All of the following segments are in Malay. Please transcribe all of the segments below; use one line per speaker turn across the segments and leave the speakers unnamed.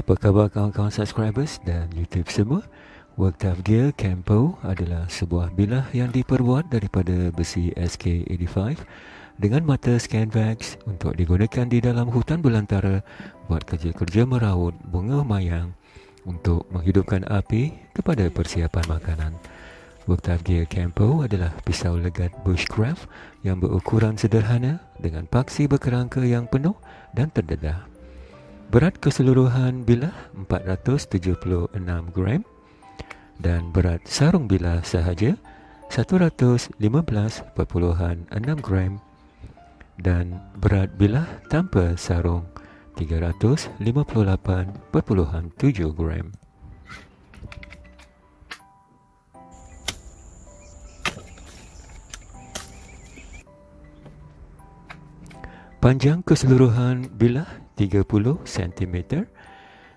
Apa khabar kawan-kawan subscribers dan YouTube semua? Worktop Gear Campo adalah sebuah bilah yang diperbuat daripada besi SK85 dengan mata Scanvax untuk digunakan di dalam hutan belantara buat kerja-kerja merawat bunga mayang untuk menghidupkan api kepada persiapan makanan. Worktop Gear Campo adalah pisau legat bushcraft yang berukuran sederhana dengan paksi berkerangka yang penuh dan terdedah. Berat keseluruhan bilah 476 gram. Dan berat sarung bilah sahaja? 115.6 gram. Dan berat bilah tanpa sarung? 358.7 gram. Panjang keseluruhan bilah 30 cm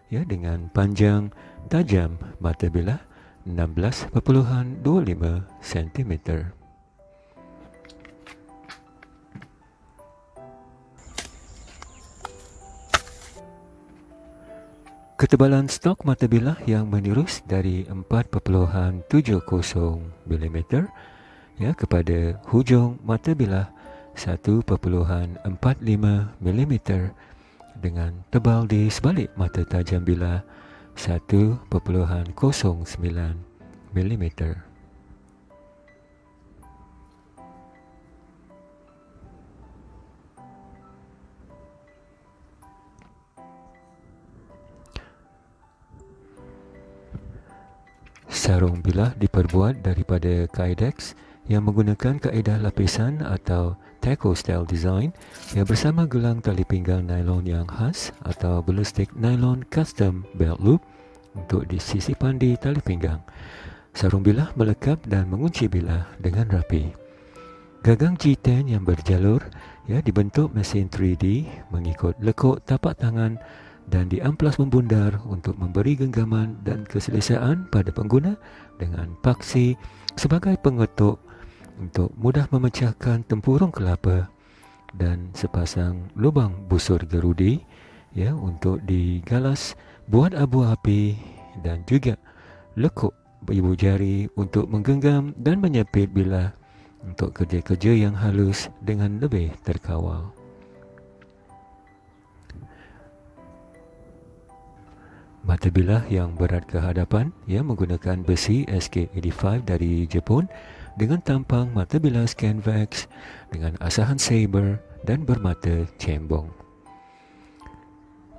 ya dengan panjang tajam mata bilah 16.25 cm. Ketebalan stok mata bilah yang menirus dari 4.70 mm ya kepada hujung mata bilah 1.45 mm dengan tebal di sebalik mata tajam bilah 1.09 mm. Sarung bilah diperbuat daripada kydex yang menggunakan kaedah lapisan atau taco style design yang bersama gelang tali pinggang nylon yang khas atau ballistic nylon custom belt loop untuk disisipan di tali pinggang. Sarung bilah melekat dan mengunci bilah dengan rapi. Gagang G10 yang berjalur ya dibentuk mesin 3D mengikut lekuk tapak tangan dan diamplas membundar untuk memberi genggaman dan keselesaan pada pengguna dengan paksi sebagai pengetuk untuk mudah memecahkan tempurung kelapa dan sepasang lubang busur gerudi ya untuk digalas buat abu api dan juga lekuk ibu jari untuk menggenggam dan menyepit bilah untuk kerja-kerja yang halus dengan lebih terkawal. Mata bilah yang berat ke hadapan ia menggunakan besi SK85 dari Jepun dengan tampang mata bilah Scanvax dengan asahan saber dan bermata cembong.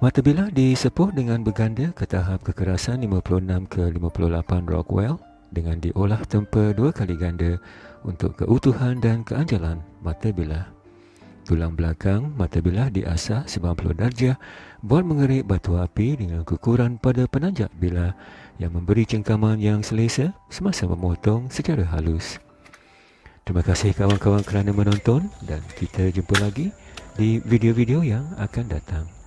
Mata bilah disepuh dengan berganda ke tahap kekerasan 56 ke 58 Rockwell dengan diolah tempa dua kali ganda untuk keutuhan dan keanjalan mata bilah. Tulang belakang mata bilah diasah 90 darjah buat mengerik batu api dengan kekuran pada penanjak bilah yang memberi cengkaman yang selesa semasa memotong secara halus. Terima kasih kawan-kawan kerana menonton dan kita jumpa lagi di video-video yang akan datang.